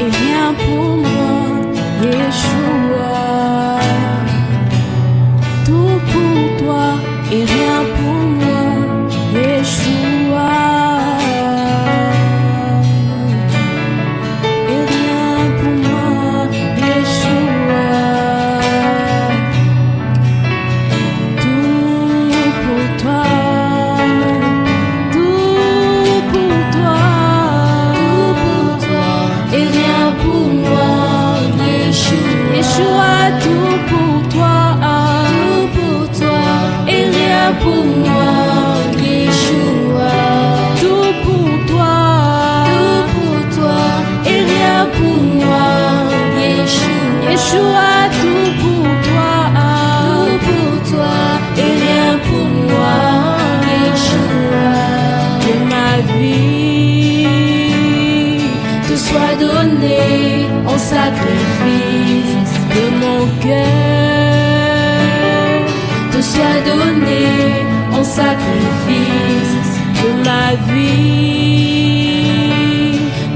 и я помню. te soit donné en sacrifice de mon cœur, te soit donné en sacrifice de ma vie,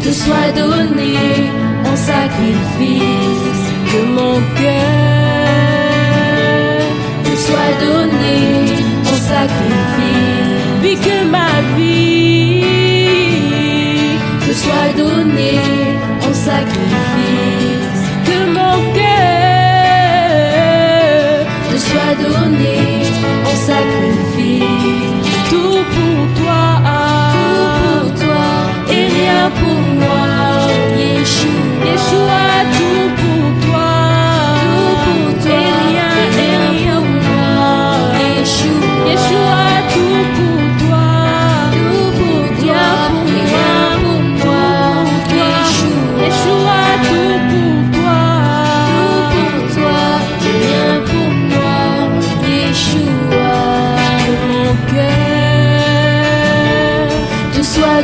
te soit donnée en sacrifice de mon cœur, te soit donné en sacrifice. pour toi.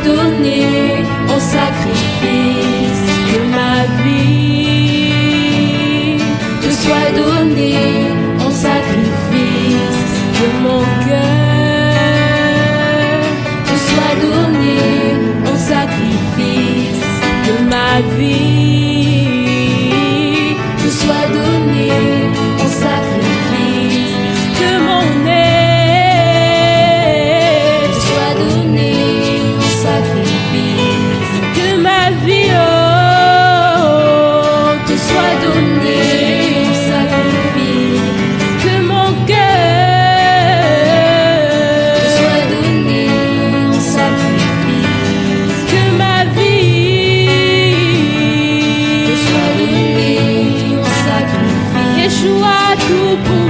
donné en sacrifice de ma vie. Te soit donné en sacrifice de mon cœur. Te soit donné en sacrifice de ma vie. 如果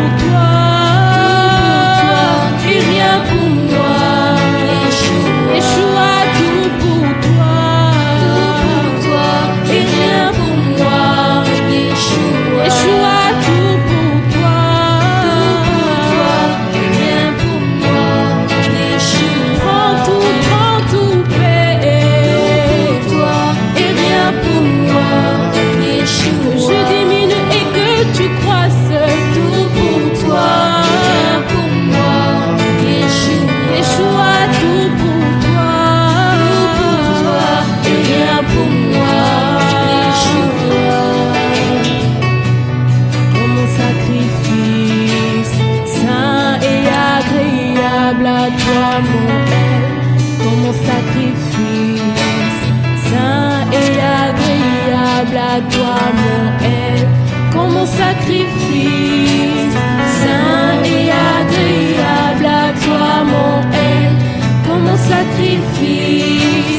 à toi mon aide comme mon sacrifice. Saint et agréable à toi mon aide comme mon sacrifice.